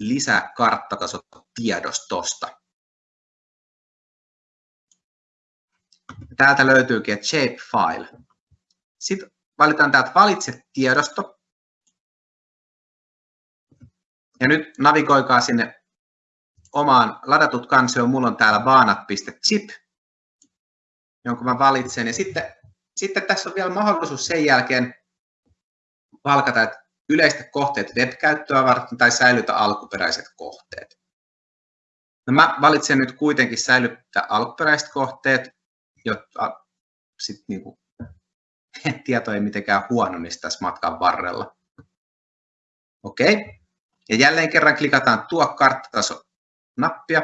lisää karttatasot tiedostosta. Täältä löytyykin, että shapefile. Sitten valitaan täältä valitse tiedosto. Ja nyt navigoikaa sinne omaan ladatut kansioon. Mulla on täällä baanat.zip, jonka mä valitsen. Ja sitten, sitten tässä on vielä mahdollisuus sen jälkeen valkata, että yleistä kohteet web-käyttöä varten tai säilytä alkuperäiset kohteet. No mä valitsen nyt kuitenkin säilyttää alkuperäiset kohteet, jotta sit niinku, <laughs> tieto ei mitenkään huononisi tässä matkan varrella. Okei. Okay. Ja jälleen kerran klikataan tuo karttataso nappia.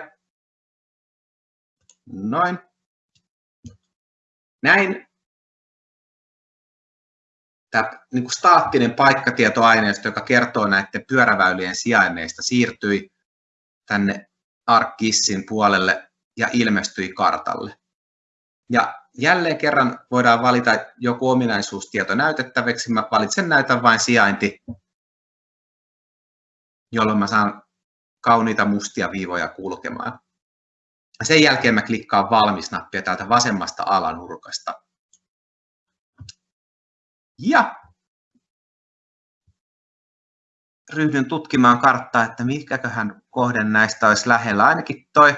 Noin. Näin tämä niin kuin staattinen paikkatietoaineisto, joka kertoo näiden pyöräväylien sijainneista, siirtyi tänne ArcGISin puolelle ja ilmestyi kartalle. Ja jälleen kerran voidaan valita joku ominaisuustieto näytettäväksi. Mä valitsen näytän vain sijainti, jolloin mä saan kauniita mustia viivoja kulkemaan. Sen jälkeen mä klikkaan valmis-nappia täältä vasemmasta alanurkasta. Ja ryhdyn tutkimaan karttaa, että mikäköhän kohden näistä olisi lähellä. Ainakin toi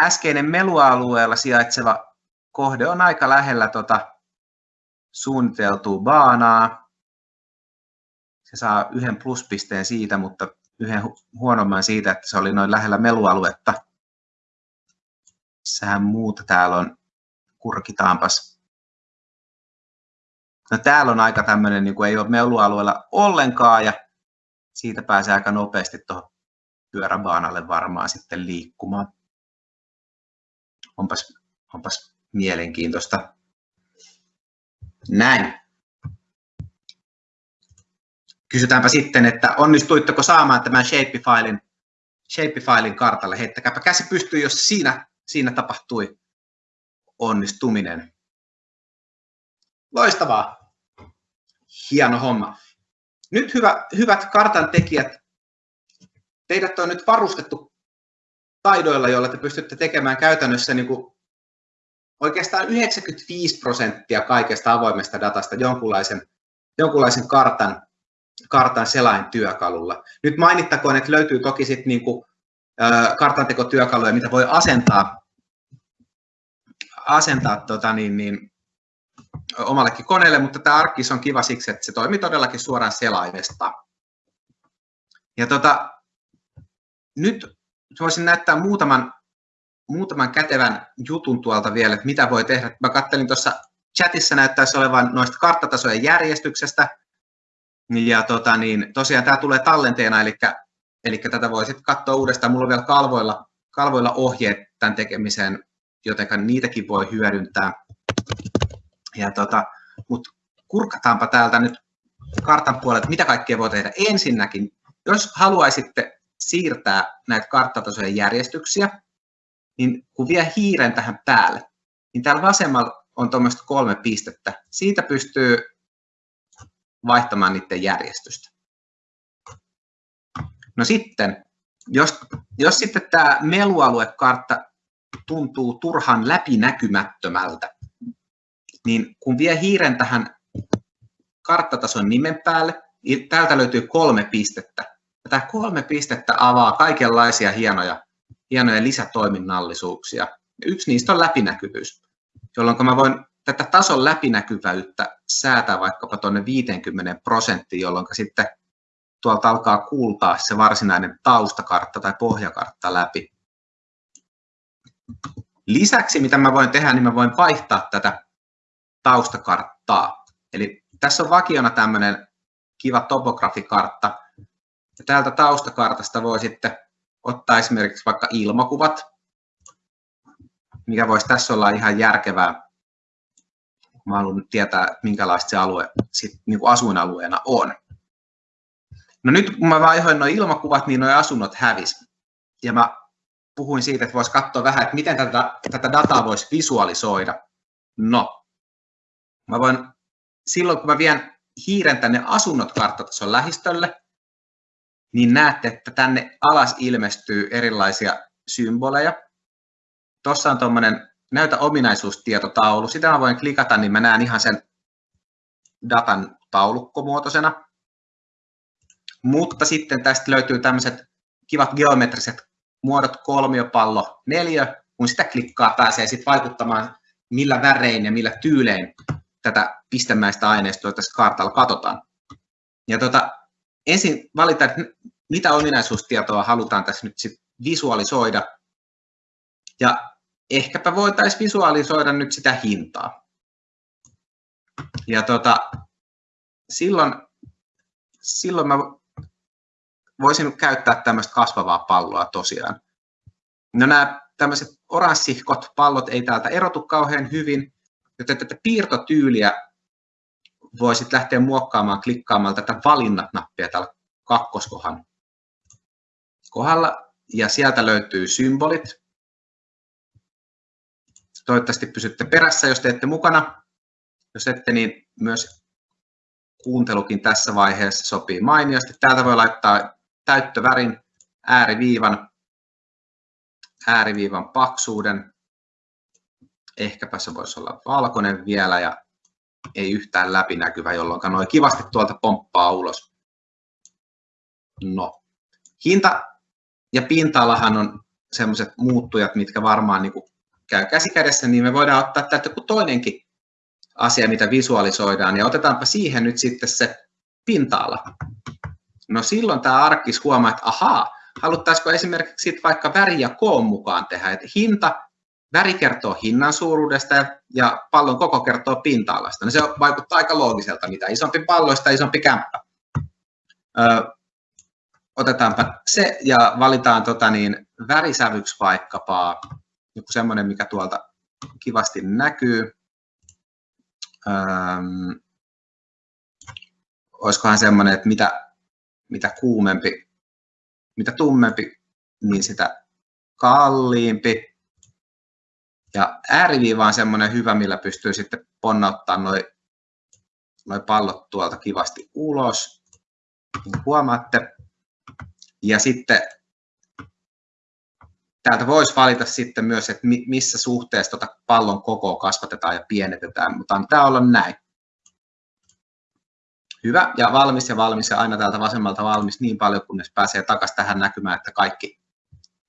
äskeinen melualueella sijaitseva kohde on aika lähellä tota suunniteltua baanaa. Se saa yhden pluspisteen siitä, mutta yhden huonomman siitä, että se oli noin lähellä melualuetta. Missähän muuta täällä on? Kurkitaanpas. No täällä on aika tämmöinen, niin kuin ei ole melualueella ollenkaan ja siitä pääsee aika nopeasti tuohon pyöräbaanalle varmaan sitten liikkumaan. Onpas, onpas mielenkiintoista. Näin. Kysytäänpä sitten, että onnistuitteko saamaan tämän shapefilein, shapefilein kartalle. Heittäkääpä käsi pystyy, jos siinä, siinä tapahtui onnistuminen. Loistavaa. Hieno homma. Nyt hyvä, hyvät kartan tekijät, teidät on nyt varustettu taidoilla, joilla te pystytte tekemään käytännössä niin kuin oikeastaan 95 prosenttia kaikesta avoimesta datasta jonkunlaisen, jonkunlaisen kartan, kartan selaintyökalulla. Nyt mainittakoon, että löytyy toki sitten niin kuin, kartantekotyökaluja, mitä voi asentaa, asentaa tota niin, niin, omallekin koneelle, mutta tämä Arkkis on kiva siksi, että se toimii todellakin suoraan selaimesta. Ja tota, nyt voisin näyttää muutaman, muutaman kätevän jutun tuolta vielä, että mitä voi tehdä. Mä kattelin tuossa chatissa näyttäisi olevan noista karttatasojen järjestyksestä. Ja tota, niin, tosiaan tämä tulee tallenteena, eli, eli tätä voi sitten katsoa uudestaan. Mulla on vielä kalvoilla, kalvoilla ohjeet tämän tekemiseen, joten niitäkin voi hyödyntää. Ja tota, Mutta kurkataanpa täältä nyt kartan puolelta, mitä kaikkea voi tehdä. Ensinnäkin, jos haluaisitte siirtää näitä karttatasojen järjestyksiä, niin kun vie hiiren tähän päälle, niin täällä vasemmalla on tuommoista kolme pistettä. Siitä pystyy vaihtamaan niiden järjestystä. No sitten, jos, jos sitten tämä melualuekartta tuntuu turhan läpinäkymättömältä, niin kun vie hiiren tähän karttatason nimen päälle, niin täältä löytyy kolme pistettä. Tämä kolme pistettä avaa kaikenlaisia hienoja, hienoja lisätoiminnallisuuksia. Yksi niistä on läpinäkyvyys, jolloin mä voin tätä tason läpinäkyvyyttä säätää vaikkapa tuonne 50 prosenttiin, jolloin sitten tuolta alkaa kuultaa se varsinainen taustakartta tai pohjakartta läpi. Lisäksi mitä mä voin tehdä, niin mä voin vaihtaa tätä taustakarttaa. Eli tässä on vakiona tämmöinen kiva topografikartta, ja täältä taustakartasta voi sitten ottaa esimerkiksi vaikka ilmakuvat, mikä voisi tässä olla ihan järkevää. Mä haluan tietää, minkälaista se alue sit, niin kuin asuinalueena on. No nyt kun mä vaihoin nuo ilmakuvat, niin nuo asunnot hävis. Ja mä puhuin siitä, että voisi katsoa vähän, että miten tätä, tätä dataa voisi visualisoida. No, mä voin, silloin kun mä vien hiiren tänne asunnot karttatason lähistölle, niin näette, että tänne alas ilmestyy erilaisia symboleja. Tuossa on tuommoinen näytä ominaisuustietotaulu. Sitä mä voin klikata, niin mä näen ihan sen datan taulukkomuotoisena. Mutta sitten tästä löytyy tämmöiset kivat geometriset muodot, kolmiopallo, neljä. Kun sitä klikkaa, pääsee sitten vaikuttamaan, millä värein ja millä tyylein tätä pistemäistä aineistoa tässä kartalla katsotaan. Ja tota, ensin valita, mitä ominaisuustietoa halutaan tässä nyt sit visualisoida. Ja ehkäpä voitaisiin visualisoida nyt sitä hintaa. Ja tota, silloin, silloin mä voisin käyttää tämmöistä kasvavaa palloa tosiaan. No nämä tämmöiset oranssihkot pallot ei täältä erotu kauhean hyvin, joten tätä piirtotyyliä voisit lähteä muokkaamaan klikkaamalla tätä valinnat-nappia täällä kakkoskohan kohdalla. Ja sieltä löytyy symbolit. Toivottavasti pysytte perässä, jos teette mukana. Jos ette, niin myös kuuntelukin tässä vaiheessa sopii mainiosti. Täältä voi laittaa täyttövärin, ääriviivan, ääriviivan paksuuden. Ehkäpä se voisi olla valkoinen vielä ja ei yhtään läpinäkyvä, jolloin noin kivasti tuolta pomppaa ulos. No, hinta ja pinta-alahan on sellaiset muuttujat, mitkä varmaan niin käy käsikädessä, niin me voidaan ottaa täältä joku toinenkin asia, mitä visualisoidaan, ja otetaanpa siihen nyt sitten se pinta-ala. No silloin tämä arkkis huomaa, että ahaa, haluttaisiko esimerkiksi vaikka väri ja koon mukaan tehdä, että hinta Väri kertoo hinnan suuruudesta ja pallon koko kertoo pinta-alasta. No se vaikuttaa aika loogiselta, mitä isompi pallo, sitä isompi kämppä. Otetaanpa se ja valitaan tota niin, värisävyksi vaikkapa joku semmoinen, mikä tuolta kivasti näkyy. ähm, olisikohan semmoinen, että mitä, mitä kuumempi, mitä tummempi, niin sitä kalliimpi. Ja ääriviiva on semmoinen hyvä, millä pystyy sitten ponnauttamaan noin noi pallot tuolta kivasti ulos. Niin huomaatte. Ja sitten täältä voisi valita sitten myös, että missä suhteessa tuota pallon kokoa kasvatetaan ja pienetetään, mutta antaa olla näin. Hyvä ja valmis ja valmis ja aina täältä vasemmalta valmis niin paljon, kunnes pääsee takaisin tähän näkymään, että kaikki,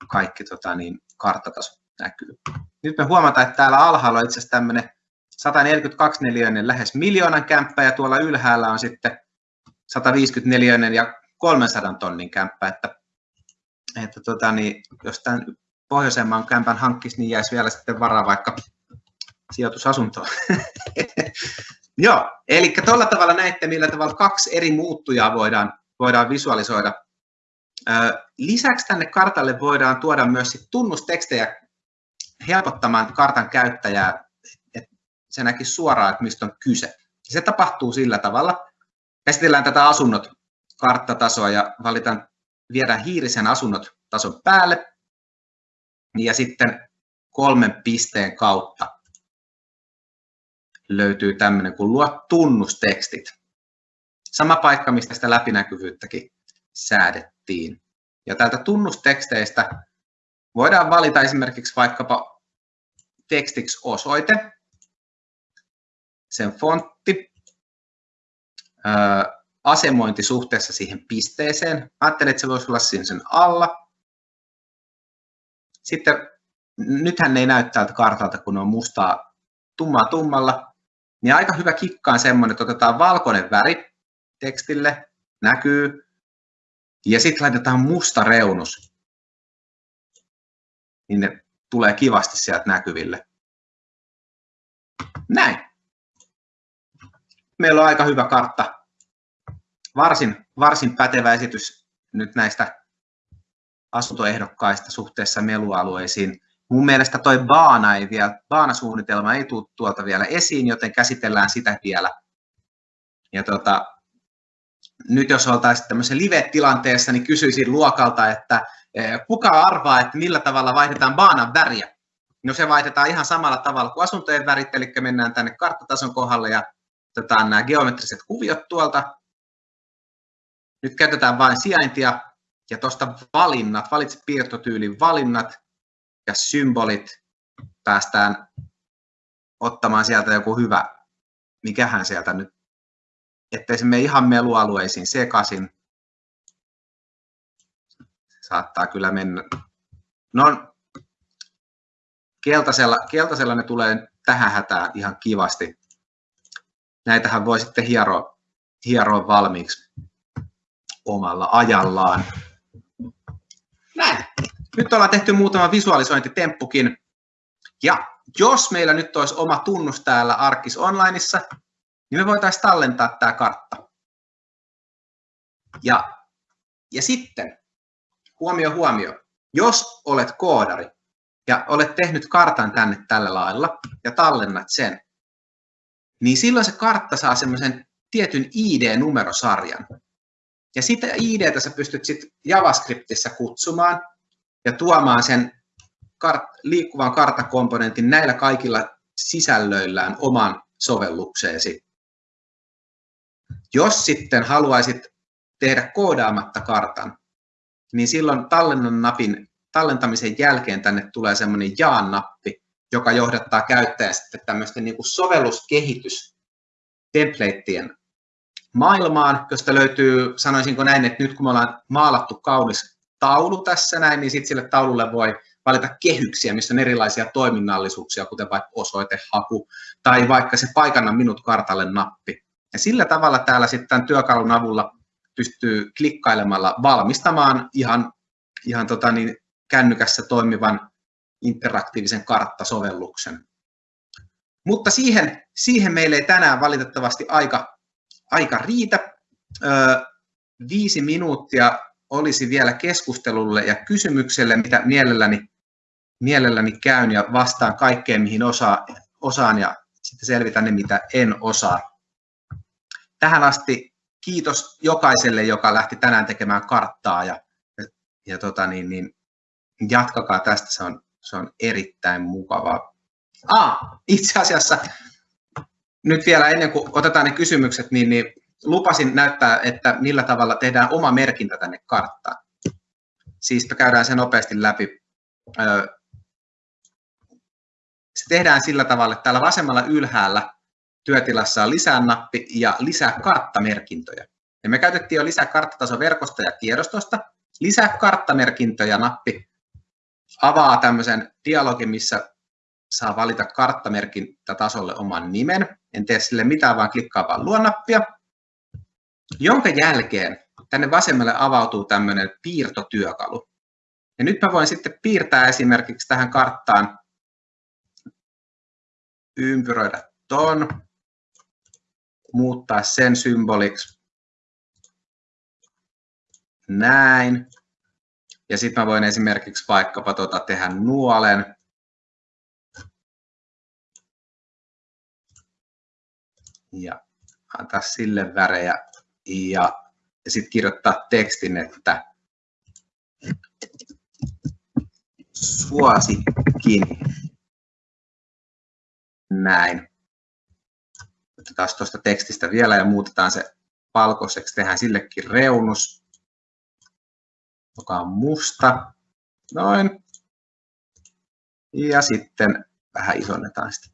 kaikki tota niin, karttataso näkyy. Nyt me huomataan, että täällä alhaalla on itse asiassa tämmöinen 142 neliöinen lähes miljoonan kämppä ja tuolla ylhäällä on sitten 150 neliöinen ja 300 tonnin kämppä, että, että tota, niin, jos tämän pohjoisemman kämpän hankkisi, niin jäisi vielä sitten varaa vaikka sijoitusasuntoon. <laughs> Joo, eli tuolla tavalla näette, millä tavalla kaksi eri muuttujaa voidaan, voidaan visualisoida. Lisäksi tänne kartalle voidaan tuoda myös tunnustekstejä helpottamaan kartan käyttäjää, että se näkisi suoraan, että mistä on kyse. Se tapahtuu sillä tavalla. Käsitellään tätä asunnot karttatasoa ja valitaan, viedään hiirisen asunnot tason päälle ja sitten kolmen pisteen kautta löytyy tämmöinen kuin luo tunnustekstit. Sama paikka, mistä sitä läpinäkyvyyttäkin säädettiin. Ja täältä tunnusteksteistä voidaan valita esimerkiksi vaikkapa tekstiksi osoite, sen fontti, asemointi suhteessa siihen pisteeseen. Ajattelin, että se voisi olla siinä sen alla. Sitten nythän ne ei näy täältä kartalta, kun on mustaa tummaa tummalla, niin aika hyvä kikka on semmoinen, että otetaan valkoinen väri tekstille, näkyy, ja sitten laitetaan musta reunus, niin ne tulee kivasti sieltä näkyville. Näin. Meillä on aika hyvä kartta. Varsin, varsin pätevä esitys nyt näistä asuntoehdokkaista suhteessa melualueisiin. Mun mielestä toi baana ei vielä, baanasuunnitelma ei tule tuolta vielä esiin, joten käsitellään sitä vielä. Ja tota, nyt jos oltaisiin tämmöisessä live-tilanteessa, niin kysyisin luokalta, että kuka arvaa, että millä tavalla vaihdetaan baanan väriä? No se vaihdetaan ihan samalla tavalla kuin asuntojen värit, eli mennään tänne karttatason kohdalle ja otetaan nämä geometriset kuviot tuolta. Nyt käytetään vain sijaintia ja tuosta valinnat, valitse piirtotyylin valinnat, ja symbolit päästään ottamaan sieltä joku hyvä, mikähän sieltä nyt, ettei se mene ihan melualueisiin sekaisin. Saattaa kyllä mennä. No, keltaisella, keltaisella ne tulee tähän hätään ihan kivasti. Näitähän voi sitten hieroa, hieroa valmiiksi omalla ajallaan. Näin nyt ollaan tehty muutama visualisointitemppukin. Ja jos meillä nyt olisi oma tunnus täällä Arkis Onlineissa, niin me voitaisiin tallentaa tämä kartta. Ja, ja sitten, huomio huomio, jos olet koodari ja olet tehnyt kartan tänne tällä lailla ja tallennat sen, niin silloin se kartta saa semmoisen tietyn ID-numerosarjan. Ja sitä IDtä sä pystyt sitten JavaScriptissa kutsumaan, ja tuomaan sen kart- liikkuvan karttakomponentin näillä kaikilla sisällöillään oman sovellukseesi. Jos sitten haluaisit tehdä koodaamatta kartan, niin silloin tallennan napin tallentamisen jälkeen tänne tulee semmoinen jaan-nappi, joka johdattaa käyttäjän sitten tämmöisten niin kuin sovelluskehitys templateien maailmaan, josta löytyy, sanoisinko näin, että nyt kun me ollaan maalattu kaunis taulu tässä näin, niin sitten sille taululle voi valita kehyksiä, missä on erilaisia toiminnallisuuksia, kuten vaikka osoitehaku tai vaikka se paikanna minut kartalle nappi. Ja sillä tavalla täällä sitten tämän työkalun avulla pystyy klikkailemalla valmistamaan ihan, ihan tota niin, kännykässä toimivan interaktiivisen karttasovelluksen. Mutta siihen, siihen meille ei tänään valitettavasti aika, aika riitä. Öö, viisi minuuttia olisi vielä keskustelulle ja kysymykselle, mitä mielelläni, mielelläni käyn ja vastaan kaikkeen, mihin osa, osaan ja sitten selvitän ne, mitä en osaa. Tähän asti kiitos jokaiselle, joka lähti tänään tekemään karttaa ja, ja tota niin, niin, jatkakaa tästä, se on, se on erittäin mukavaa. Ah, itse asiassa nyt vielä ennen kuin otetaan ne kysymykset, niin, niin lupasin näyttää, että millä tavalla tehdään oma merkintä tänne karttaan. Siis käydään se nopeasti läpi. Se tehdään sillä tavalla, että täällä vasemmalla ylhäällä työtilassa on lisää nappi ja lisää karttamerkintöjä. Ja me käytettiin jo lisää karttatasoverkosta ja tiedostosta. Lisää karttamerkintöjä nappi avaa tämmöisen dialogin, missä saa valita karttamerkintätasolle oman nimen. En tee sille mitään, vaan klikkaa vaan luonnappia. Jonka jälkeen tänne vasemmalle avautuu tämmöinen piirtotyökalu. Ja nyt mä voin sitten piirtää esimerkiksi tähän karttaan, ympyröidä ton, muuttaa sen symboliksi näin. Ja sitten mä voin esimerkiksi vaikkapa tota tehdä nuolen. Ja antaa sille värejä ja, sitten kirjoittaa tekstin, että suosikin näin. Otetaan tuosta tekstistä vielä ja muutetaan se valkoiseksi. Tehdään sillekin reunus, joka on musta. Noin. Ja sitten vähän isonnetaan sitä.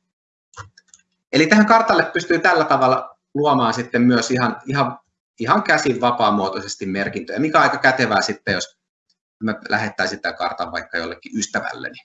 Eli tähän kartalle pystyy tällä tavalla luomaan sitten myös ihan, ihan, ihan käsin vapaamuotoisesti merkintöjä, mikä on aika kätevää sitten, jos mä lähettäisin tämän kartan vaikka jollekin ystävälleni.